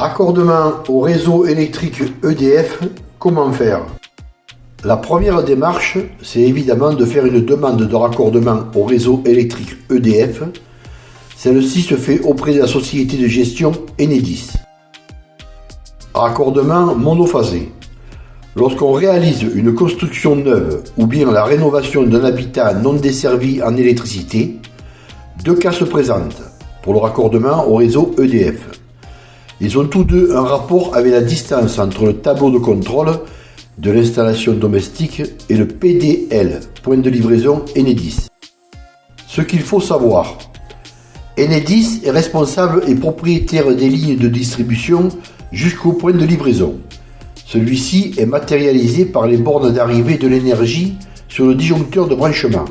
Raccordement au réseau électrique EDF, comment faire? La première démarche, c'est évidemment de faire une demande de raccordement au réseau électrique EDF. Celle-ci se fait auprès de la société de gestion Enedis. Raccordement monophasé. Lorsqu'on réalise une construction neuve ou bien la rénovation d'un habitat non desservi en électricité, deux cas se présentent pour le raccordement au réseau EDF. Ils ont tous deux un rapport avec la distance entre le tableau de contrôle de l'installation domestique et le PDL, point de livraison Enedis. Ce qu'il faut savoir, Enedis est responsable et propriétaire des lignes de distribution jusqu'au point de livraison. Celui-ci est matérialisé par les bornes d'arrivée de l'énergie sur le disjoncteur de branchement.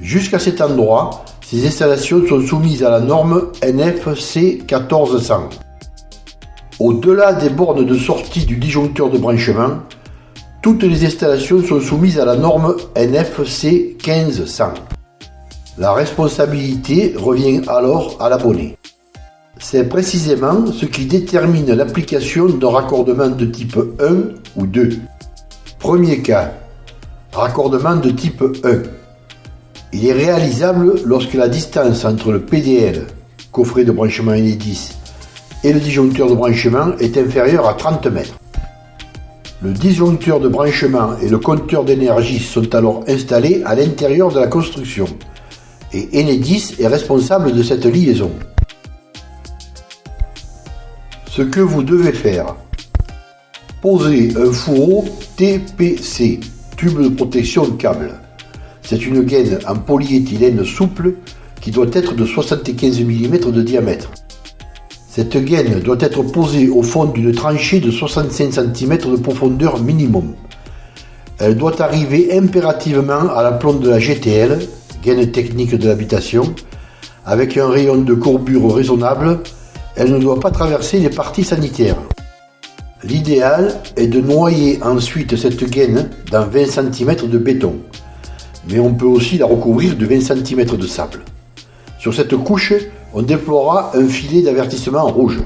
Jusqu'à cet endroit, ces installations sont soumises à la norme NFC 1400. Au-delà des bornes de sortie du disjoncteur de branchement, toutes les installations sont soumises à la norme NFC 1500. La responsabilité revient alors à l'abonné. C'est précisément ce qui détermine l'application d'un raccordement de type 1 ou 2. Premier cas, raccordement de type 1. Il est réalisable lorsque la distance entre le PDL, coffret de branchement Enedis, et le disjoncteur de branchement est inférieure à 30 mètres. Le disjoncteur de branchement et le compteur d'énergie sont alors installés à l'intérieur de la construction et Enedis est responsable de cette liaison. Ce que vous devez faire. Poser un fourreau TPC, tube de protection câble. C'est une gaine en polyéthylène souple qui doit être de 75 mm de diamètre. Cette gaine doit être posée au fond d'une tranchée de 65 cm de profondeur minimum. Elle doit arriver impérativement à la plombe de la GTL, gaine technique de l'habitation, avec un rayon de courbure raisonnable elle ne doit pas traverser les parties sanitaires. L'idéal est de noyer ensuite cette gaine dans 20 cm de béton, mais on peut aussi la recouvrir de 20 cm de sable. Sur cette couche, on déploiera un filet d'avertissement rouge.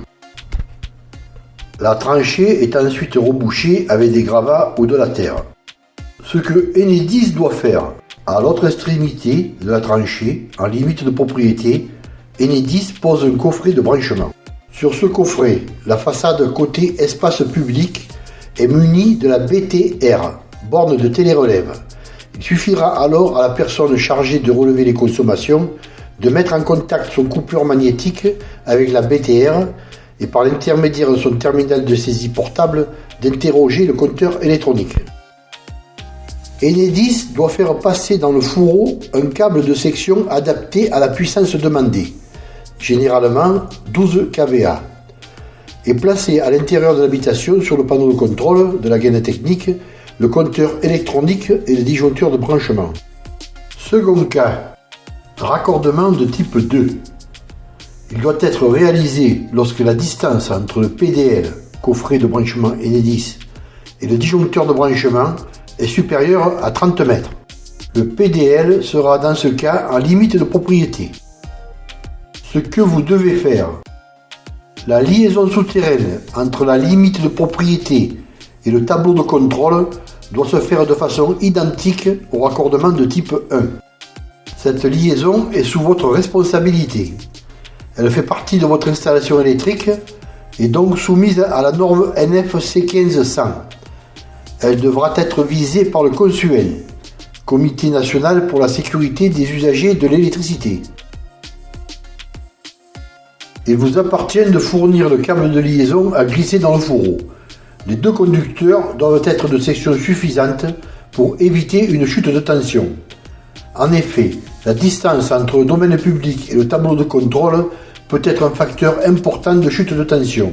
La tranchée est ensuite rebouchée avec des gravats ou de la terre. Ce que Enedis doit faire, à l'autre extrémité de la tranchée, en limite de propriété, Enedis pose un coffret de branchement. Sur ce coffret, la façade côté espace public est munie de la BTR, borne de télérelève. Il suffira alors à la personne chargée de relever les consommations de mettre en contact son coupeur magnétique avec la BTR et par l'intermédiaire de son terminal de saisie portable d'interroger le compteur électronique. Enedis doit faire passer dans le fourreau un câble de section adapté à la puissance demandée généralement 12 kVA, et placé à l'intérieur de l'habitation sur le panneau de contrôle de la gaine technique, le compteur électronique et le disjoncteur de branchement. Second cas, raccordement de type 2. Il doit être réalisé lorsque la distance entre le PDL, coffret de branchement Enedis, et le disjoncteur de branchement est supérieure à 30 mètres. Le PDL sera dans ce cas en limite de propriété ce que vous devez faire. La liaison souterraine entre la limite de propriété et le tableau de contrôle doit se faire de façon identique au raccordement de type 1. Cette liaison est sous votre responsabilité. Elle fait partie de votre installation électrique et donc soumise à la norme NFC 1500. Elle devra être visée par le consuel, Comité national pour la sécurité des usagers de l'électricité. Il vous appartient de fournir le câble de liaison à glisser dans le fourreau. Les deux conducteurs doivent être de section suffisante pour éviter une chute de tension. En effet, la distance entre le domaine public et le tableau de contrôle peut être un facteur important de chute de tension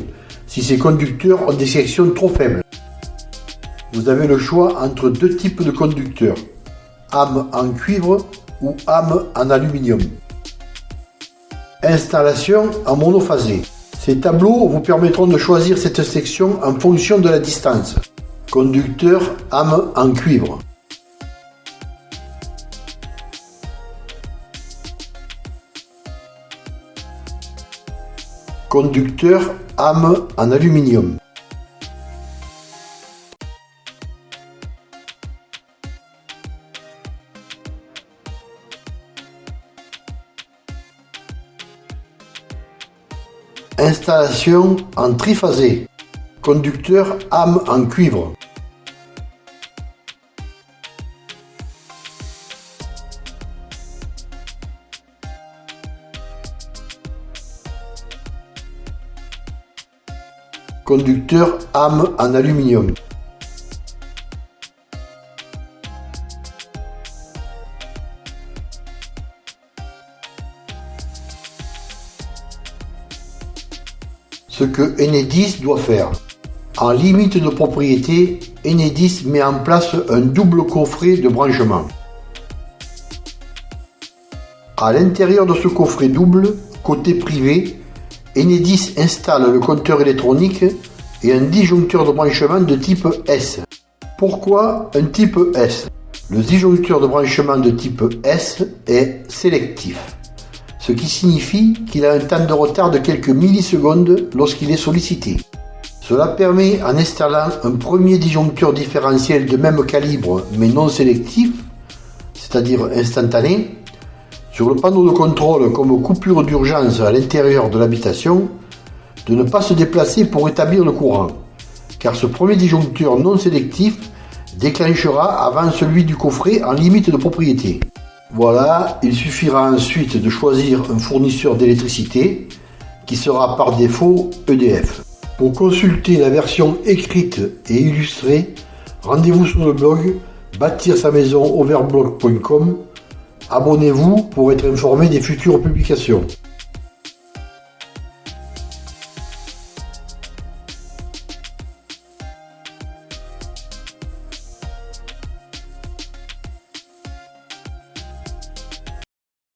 si ces conducteurs ont des sections trop faibles. Vous avez le choix entre deux types de conducteurs, âme en cuivre ou âme en aluminium. Installation en monophasé. Ces tableaux vous permettront de choisir cette section en fonction de la distance. Conducteur âme en cuivre. Conducteur âme en aluminium. Installation en triphasé. Conducteur âme en cuivre. Conducteur âme en aluminium. Ce que Enedis doit faire. En limite de propriété, Enedis met en place un double coffret de branchement. À l'intérieur de ce coffret double, côté privé, Enedis installe le compteur électronique et un disjoncteur de branchement de type S. Pourquoi un type S? Le disjoncteur de branchement de type S est sélectif, ce qui signifie qu'il a un temps de retard de quelques millisecondes lorsqu'il est sollicité. Cela permet, en installant un premier disjoncteur différentiel de même calibre mais non sélectif, c'est-à-dire instantané, sur le panneau de contrôle comme coupure d'urgence à l'intérieur de l'habitation, de ne pas se déplacer pour établir le courant, car ce premier disjoncteur non sélectif déclenchera avant celui du coffret en limite de propriété. Voilà, il suffira ensuite de choisir un fournisseur d'électricité qui sera par défaut EDF. Pour consulter la version écrite et illustrée, rendez-vous sur le blog bâtir sa maison overblog.com Abonnez-vous pour être informé des futures publications.